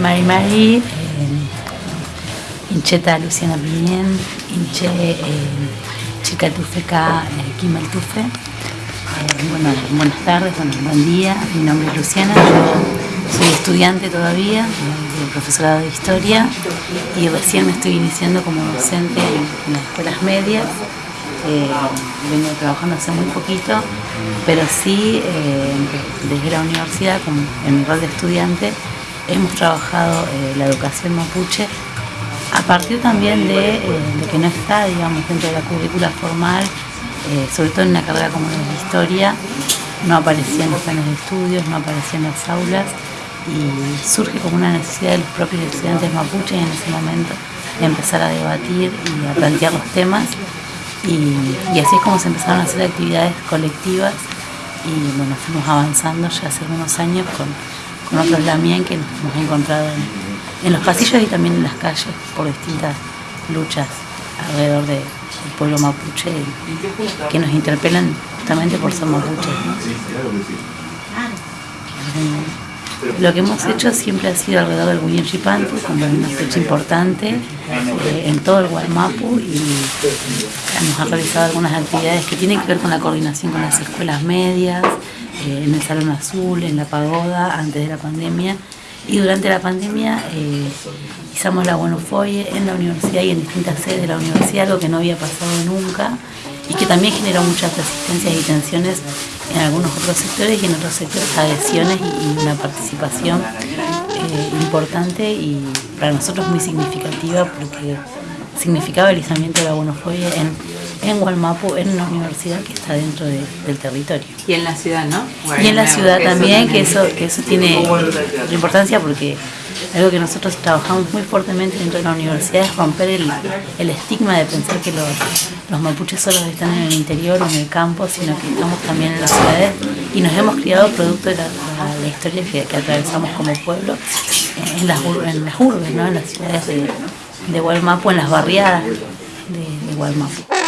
Mari Mari, Incheta Luciana Piñén, Inche Chicatufeca Kimaltufe. Bueno, buenas tardes, bueno, buen día, mi nombre es Luciana, yo soy estudiante todavía de profesorado de historia y recién me estoy iniciando como docente en, las escuelas medias. Eh, vengo trabajando hace muy poquito, pero sí eh, desde la universidad, como en mi rol de estudiante, hemos trabajado eh, la educación mapuche a partir también de, eh, que no está, digamos, dentro de la currícula formal, eh, sobre todo en una carrera como la de historia, no aparecía en los planes de estudios, no aparecía en las aulas y surge como una necesidad de los propios estudiantes mapuches en ese momento de empezar a debatir y a plantear los temas y, así es como se empezaron a hacer actividades colectivas y bueno, fuimos avanzando ya hace algunos años con, con otros también que nos hemos encontrado en, los pasillos y también en las calles por distintas luchas alrededor del pueblo mapuche que nos interpelan justamente por ser mapuches. Lo que hemos hecho siempre ha sido alrededor del Guyinchipantu, como una fecha importante eh, en todo el Guaymapu y hemos realizado algunas actividades que tienen que ver con la coordinación con las escuelas medias, eh, en el Salón Azul, en la Pagoda, antes de la pandemia. Y durante la pandemia eh, izamos la Buenofoye en la universidad y en distintas sedes de la universidad, algo que no había pasado nunca y que también generó muchas resistencias y tensiones en algunos otros sectores y en otros sectores adhesiones y, una participación eh, importante y para nosotros muy significativa porque significaba el izamiento de la Buenofoye en en Gualmapu, en una universidad que está dentro del territorio. Y en la ciudad, ¿no? y en la ciudad también, que eso, que eso tiene importancia porque algo que nosotros trabajamos muy fuertemente dentro de la universidad es romper el, el estigma de pensar que los, los, mapuches solo están en el interior o en el campo, sino que estamos también en las ciudades y nos hemos criado producto de la, historia que, atravesamos como pueblo en las, en las urbes, ¿no? en las ciudades de, de Gualmapu, en las barriadas de, de Gualmapu.